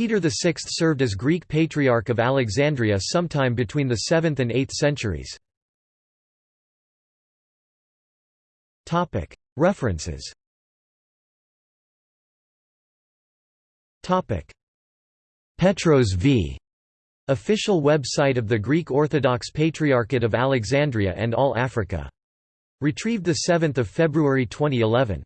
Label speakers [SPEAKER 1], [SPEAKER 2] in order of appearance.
[SPEAKER 1] Peter VI served as Greek Patriarch of Alexandria sometime between the 7th and 8th centuries. References Petros v. Official website of the Greek Orthodox Patriarchate of Alexandria and All Africa. Retrieved 7 February 2011.